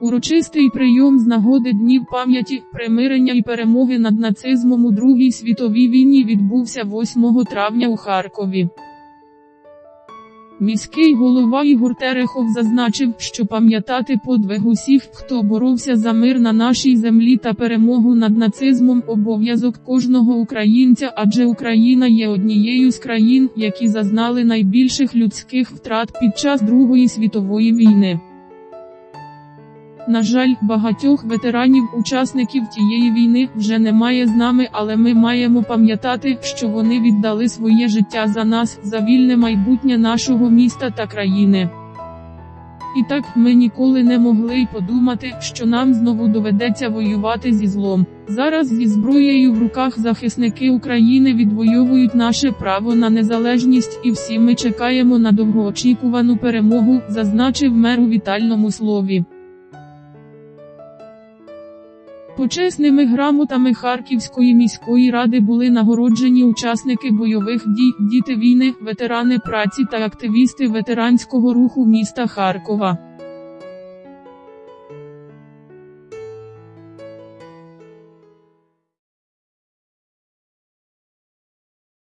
Урочистий прийом з нагоди днів пам'яті, примирення і перемоги над нацизмом у Другій світовій війні відбувся 8 травня у Харкові. Міський голова Ігор Терехов зазначив, що пам'ятати подвиг усіх, хто боровся за мир на нашій землі та перемогу над нацизмом обов'язок кожного українця, адже Україна є однією з країн, які зазнали найбільших людських втрат під час Другої світової війни. На жаль, багатьох ветеранів-учасників тієї війни вже немає з нами, але ми маємо пам'ятати, що вони віддали своє життя за нас, за вільне майбутнє нашого міста та країни. І так ми ніколи не могли й подумати, що нам знову доведеться воювати зі злом. Зараз зі зброєю в руках захисники України відвоюють наше право на незалежність, і всі ми чекаємо на довгоочікувану перемогу, зазначив мер у вітальному слові. Почесними грамотами Харківської міської ради були нагороджені учасники бойових дій, діти війни, ветерани праці та активісти ветеранського руху міста Харкова.